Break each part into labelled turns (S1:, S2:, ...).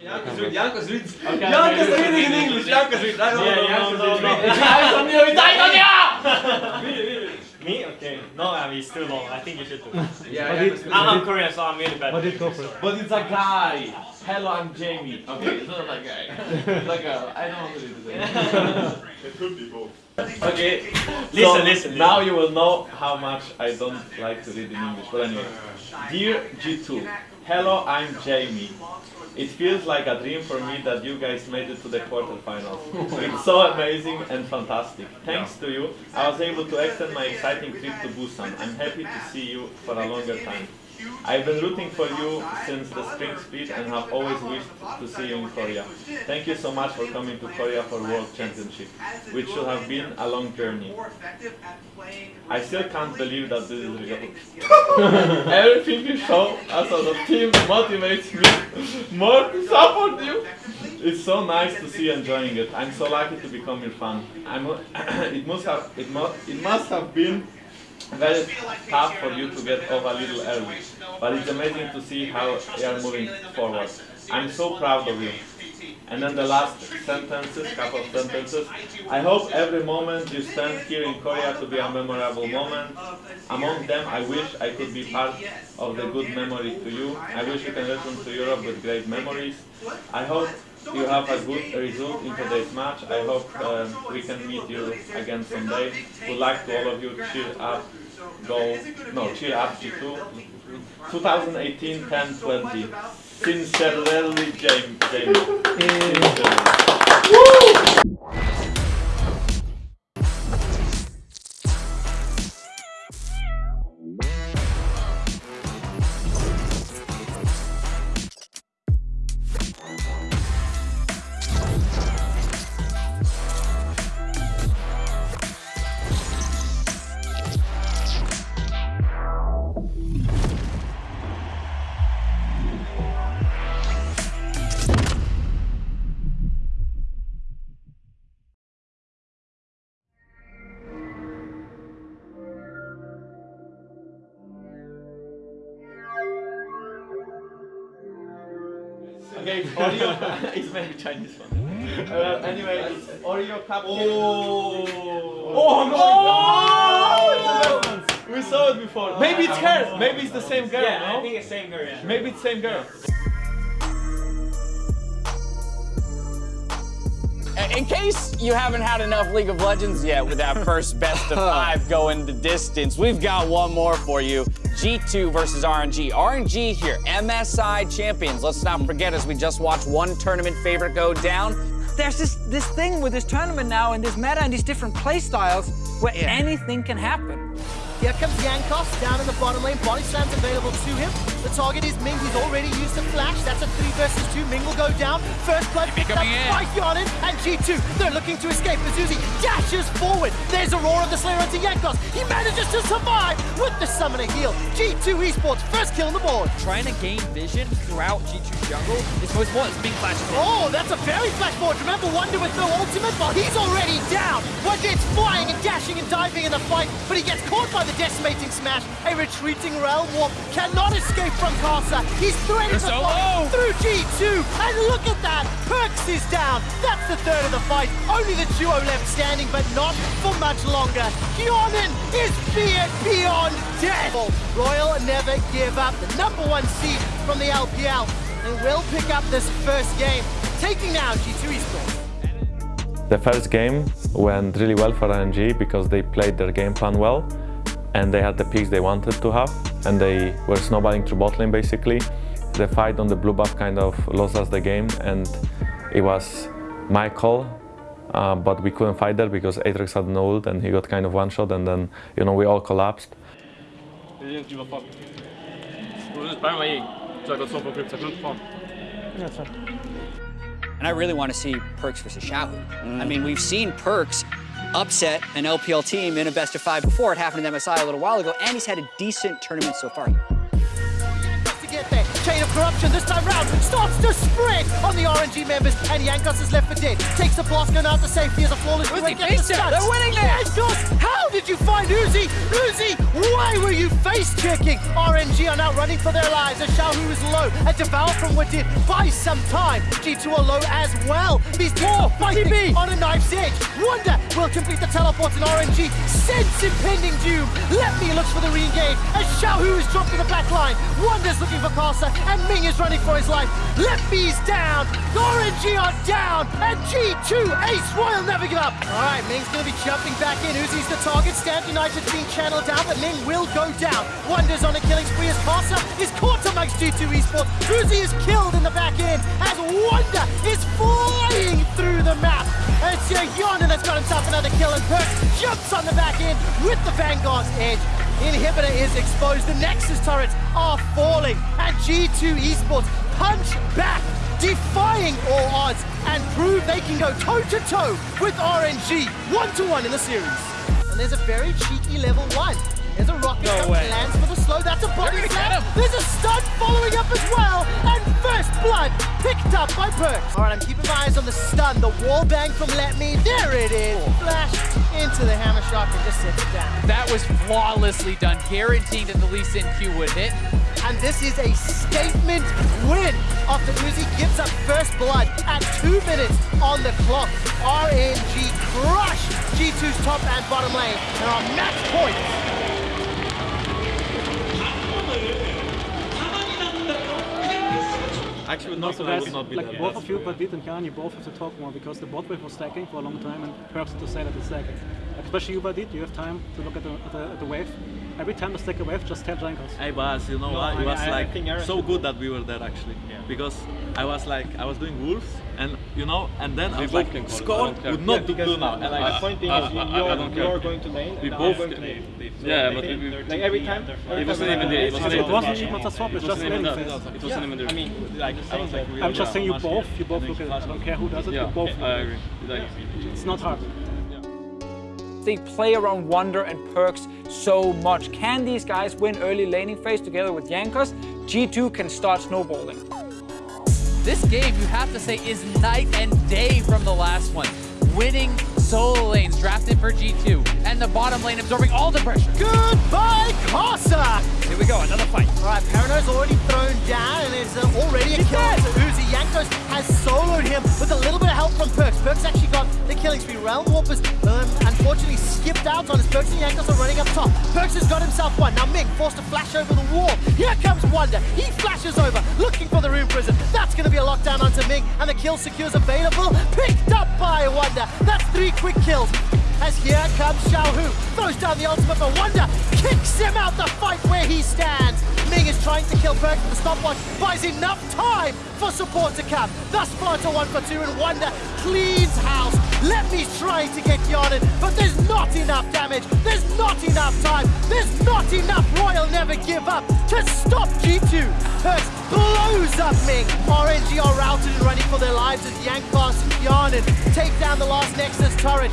S1: Janko's read, Janko's read.
S2: Okay,
S1: Janko's
S2: okay,
S1: reading in
S2: okay.
S1: English, Janko's read. I don't
S2: Yeah,
S1: know.
S2: Janko's
S1: no, no,
S2: reading.
S1: no. Read it, read it.
S2: Me? Okay. No, I mean, it's too long. I think you should do it.
S1: Yeah,
S3: But
S1: Janko's
S3: it-
S1: read.
S2: I'm Korean, so I'm really bad.
S3: But it go.
S1: But it's a guy. Hello, I'm Jamie. Okay, it's not a guy. It's a girl. I don't want to read it.
S4: It could be both.
S1: Okay.
S2: Listen,
S1: so
S2: listen,
S1: Now you will know how much I don't like to read in English. But anyway, dear G2, hello, I'm Jamie. It feels like a dream for me that you guys made it to the quarterfinals. It's so amazing and fantastic. Thanks to you, I was able to extend my exciting trip to Busan. I'm happy to see you for a longer time. I've been rooting for you since the spring split and have always wished to see you in Korea. Thank you so much for coming to Korea for World Championship, which should have been a long journey. I still can't believe that this is real. Everything you show us as a team motivates me more to support you. It's so nice to see you enjoying it. I'm so lucky to become your fan. I'm, it must have it must it must have been very tough for you to get off a little early, but it's amazing to see how you are moving forward. I'm so proud of you. And then the last sentences, couple of sentences. I hope every moment you spend here in Korea to be a memorable moment. Among them, I wish I could be part of the good memory to you. I wish you can return to Europe with great memories. I hope you have a good result in today's match. I hope um, we can meet you again someday. Good luck to all of you. Cheer up. Go. No, cheer up G2. 2018 10 20. Sincerely. Jamie. Sincerely. Oreo. it's maybe Chinese one. Uh, anyway, it's Oreo cupcake. Oh, oh no! We saw it before. Maybe it's her. Maybe it's the same girl.
S2: Yeah, I think it's same girl, yeah.
S1: Maybe it's same girl.
S5: In case you haven't had enough League of Legends yet with that first best of five going the distance, we've got one more for you. G2 versus RNG. RNG here, MSI champions. Let's not forget as we just watched one tournament favorite go down.
S6: there's this this thing with this tournament now and this meta and these different play styles where anything can happen.
S7: Here comes Jankos down in the bottom lane. Body slam's available to him. The target is Ming. He's already used the flash. That's a three versus two. Ming will go down. First blood picked up by and G2. They're looking to escape. Azuzi dashes forward. There's Aurora the Slayer onto Jankos. He manages to survive with the summoner heal. G2 Esports first kill on the board.
S8: Trying to gain vision throughout G2 jungle is most important. Big flash.
S7: Oh, that's a very flash board. Remember Wunder with no ultimate? Well, he's already down. Wunder's flying and dashing and diving in the fight, but he gets caught by the decimating smash. A retreating Realm Warp cannot escape from Karsa. He's threading the
S8: solo.
S7: fight through G2. And look at that. Perkz is down. That's the third of the fight. Only the duo left standing, but not for much longer. Hjarnan is being beyond death. Royal never give up. The number one seed from the LPL. And will pick up this first game, taking down G2 Esports.
S9: The first game went really well for RNG because they played their game plan well and they had the picks they wanted to have and they were snowballing through bot lane basically. The fight on the blue buff kind of lost us the game and it was my call uh, but we couldn't fight there because Atrix had no ult and he got kind of one shot and then you know we all collapsed.
S5: And I really want to see Perkz versus Xiaohu. I mean, we've seen Perkz upset an LPL team in a best of five before. It happened to MSI a little while ago, and he's had a decent tournament so far.
S7: There. chain of corruption this time round starts to spread on the RNG members, and Jankos is left for dead. Takes the blast gun out to safety as a flawless
S5: Uzi,
S7: break
S5: face down. They're winning this.
S7: Jankos, how did you find Uzi? Uzi, why were you face checking? RNG are now running for their lives as Xiaohu is low. A devour from Wadid buys some time. G2 are low as well. These teams are fighting on a knife's edge. Wunder will complete the teleport and RNG sense impending doom. Letme looks for the re-engage as Xiaohu is dropped to the back line. Wunder's looking for And Ming is running for his life. Letme's down. RNG are down and G2 Ace Royal never give up. All right, Ming's to be jumping back in. Uzi's the target. Stand United being channeled down, but Ming will go down. Wunder's on a killing spree as Karsa is caught amongst G2 Esports. Uzi is killed in the back end as Wunder is flying through the map. And it's Hjarnan that's got himself another kill and Perkz jumps on the back end with the Vanguard's edge. Inhibitor is exposed. The Nexus turrets are falling. And G2 Esports punch back, defying all odds, and prove they can go toe-to-toe with RNG, one-to-one in the series. And there's a very cheeky level one. There's a rocket
S2: No
S7: that
S2: way.
S7: lands for the slow. That's a body slam. There's a stun following up as well. And first blood picked up by Perkz. All right, I'm keeping my eyes on the stun. The wall bang from Letme. There it is. Flash into the hammer shot and just sets it down.
S5: That was flawlessly done, guaranteeing that the Lee Sin Q would hit.
S7: And this is a statement win after Uzi gives up first blood at two minutes on the clock. RNG crush G2's top and bottom lane and are match points.
S1: Actually, not,
S3: So
S1: I
S3: guys,
S1: would not be
S3: like
S1: that
S3: both
S1: bad.
S3: of you, Wadid and Khan, you both have to talk more because the bot wave was stacking for a long time and perks to say that it's stacking. Especially you, Wadid, you have time to look at the, at the, at the wave. Every time they stack a wave, just tell Jankos.
S4: I was, you know,
S2: No,
S4: what,
S2: I-
S4: it was
S2: I- I
S4: like
S2: think
S4: so good that we were there actually,
S2: Yeah.
S4: because I was like, I was doing wolves, and you know, and then I was
S10: both
S4: like,
S10: can call
S4: score would not
S2: Yeah,
S4: do
S2: because
S4: blue now, and
S2: like,
S4: I,
S2: the point thing is you-
S10: I
S2: you're,
S10: don't
S2: you're going to lane
S10: We
S2: and I'm
S10: both-
S2: going to lane.
S10: Yeah, but we, we,
S2: Like every time?
S10: it wasn't even the, it wasn't even
S3: wasn't
S10: the,
S3: even a swap, it's
S10: it
S3: just
S10: wasn't even
S3: landing
S10: that.
S3: phase.
S10: It wasn't even the.
S2: I mean,
S4: like, I was like,
S3: I'm just saying you both, you both look at it. I don't care who does it,
S10: Yeah,
S3: you both
S10: I
S3: look at
S10: agree.
S3: it.
S10: Like,
S3: It's not hard.
S6: They play around Wunder and Perkz so much. Can these guys win early laning phase together with Jankos? G2 can start snowballing.
S5: This game, you have to say, is night and day from the last one. Winning solo lanes drafted for G2, and the bottom lane absorbing all the pressure.
S7: Goodbye, Karsa!
S8: Here we go, another fight.
S7: All right, Parano's already thrown down and is uh, already a kill to Uzi. Jankos has soloed him with a little bit of help from Perkz. Perkz actually got the killing spree. Realm Warpers um, unfortunately skipped out on his Perkz and Jankos are running up top. Perkz has got himself one. Now Ming forced to flash over the wall. Here comes Wunder. He flashes over, looking for the Rune Prison. That's going to be a lockdown onto Ming, and the kill secures available. Picked up by Wunder. That's three quick kills. As here comes Xiaohu, throws down the ultimate for Wunder, kicks him out the fight where he stands. Ming is trying to kill Perkz but the stopwatch buys enough time for support to come. Thus far to one for two, and Wunder cleans house. Letme's trying to get Hjarnan, but there's not enough damage. There's not enough time. There's not enough Royal Never Give Up to stop G2. Perkz blows up Ming. RNG are routed and running for their lives as Jankos and Hjarnan take down the last Nexus turret.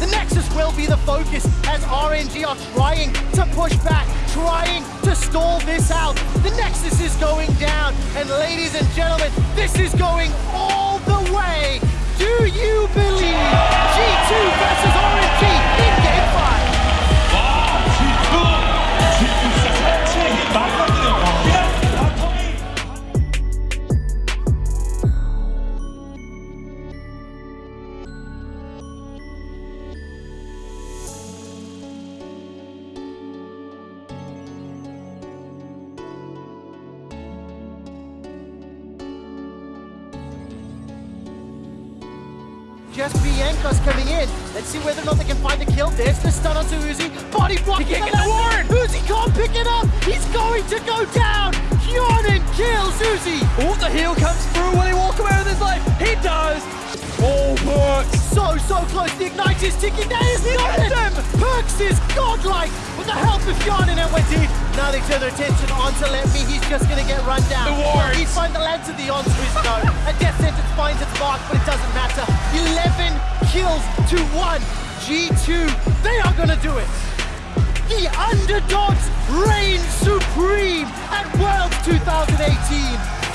S7: The Nexus will be the focus as RNG are trying to push back, trying to stall this out. The Nexus is going down, and ladies and gentlemen, this is going all the way. Do you believe G2 versus RNG Just Bianca's coming in. Let's see whether or not they can find the kill. There's the stun onto Uzi. Body block.
S5: He can't
S7: to
S5: get the
S7: left. Uzi can't pick it up. He's going to go down. Hjarnan kills Uzi.
S8: Oh, the heal comes through. Will he walk away with his life? He does. Oh, Perkz.
S7: So, so close. The Ignite is ticking. That is not it. Perkz is godlike with the help of Hjarnan and Wadid. Now they turn their attention onto Letme. He's just going to get run down.
S5: The wards.
S7: He's find the lands of the onto 11 kills to one. G2, they are going to do it. The underdogs reign supreme at Worlds 2018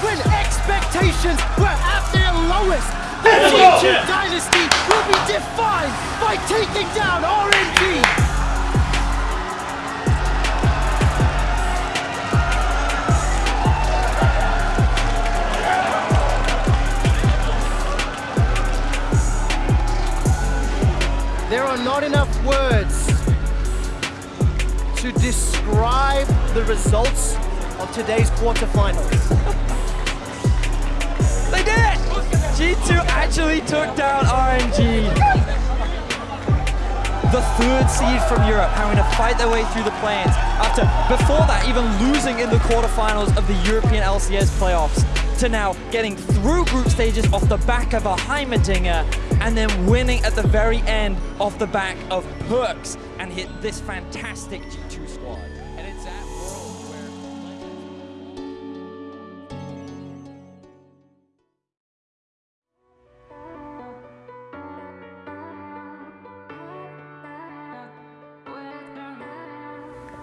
S7: when expectations were at their lowest. The G2 dynasty will be defined by taking down RNG. Results of today's quarterfinals.
S8: They did it! G2 actually took down RNG. The third seed from Europe having to fight their way through the play-ins after, before that, even losing in the quarterfinals of the European LCS playoffs to now getting through group stages off the back of a Heimerdinger and then winning at the very end off the back of Perkz and hit this fantastic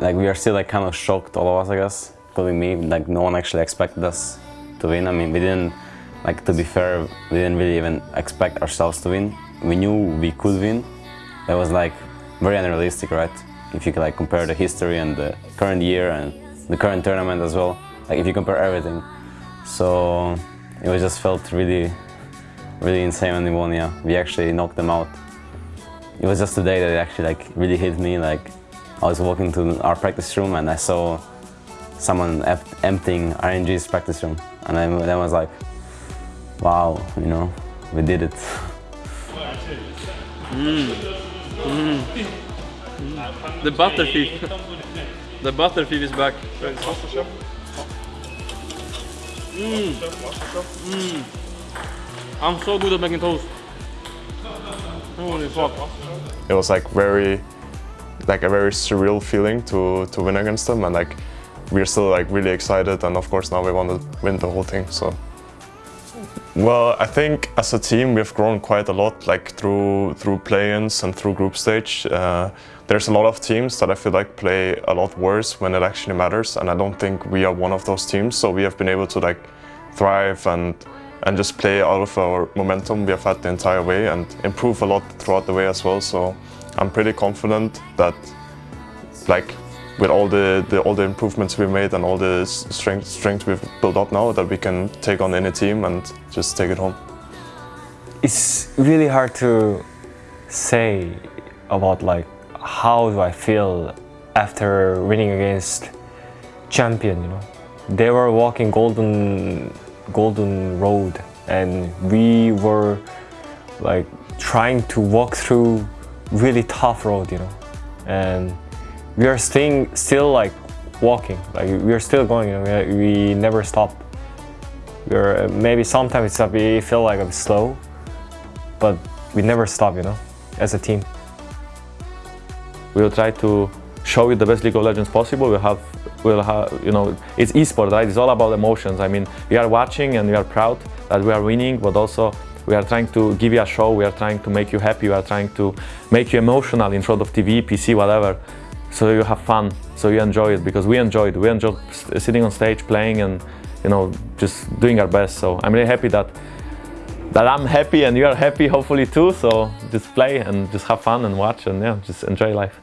S11: like we are still like kind of shocked, all of us, I guess, including me. Like no one actually expected us to win. I mean, we didn't, like to be fair, we didn't really even expect ourselves to win. We knew we could win. That was like very unrealistic, right? If you like compare the history and the current year and the current tournament as well, like if you compare everything. So it was just felt really, really insane when we won. Yeah, we actually knocked them out. It was just today that it actually like really hit me. Like I was walking to our practice room and I saw someone emptying RNG's practice room. And I, then I was like, wow, you know, we did it.
S10: Mm. Mm. The butter thief. The butter thief is back. Mm. Mm. I'm so good at making toast. Holy fuck.
S12: It was like very, like a very surreal feeling to, to win against them and like we're still like really excited and of course now we want to win the whole thing so. Well i think as a team we've grown quite a lot like through through play-ins and through group stage. Uh, there's a lot of teams that i feel like play a lot worse when it actually matters and i don't think we are one of those teams so we have been able to like thrive and and just play out of our momentum we have had the entire way and improve a lot throughout the way as well so i'm pretty confident that like with all the, the, all the improvements we've made and all the strength strength we've built up now that we can take on any team and just take it home.
S13: It's really hard to say about like how do I feel after winning against champion, you know. They were walking golden golden road and we were like trying to walk through really tough road, you know. And we are staying still like walking. Like we are still going you know, we, we never stop. We're uh, maybe sometimes it's a we feel like bit slow but we never stop you know as a team.
S9: We will try to show you the best league of legends possible. We'll have we'll have you know it's esport right? It's all about emotions. I mean we are watching and we are proud that we are winning but also we are trying to give you a show we are trying to make you happy we are trying to make you emotional in front of tv pc whatever so you have fun, so you enjoy it because we enjoy it. We enjoy sitting on stage, playing, and you know just doing our best. So I'm really happy that that I'm happy and you are happy, hopefully too. So just play and just have fun and watch and yeah, just enjoy life.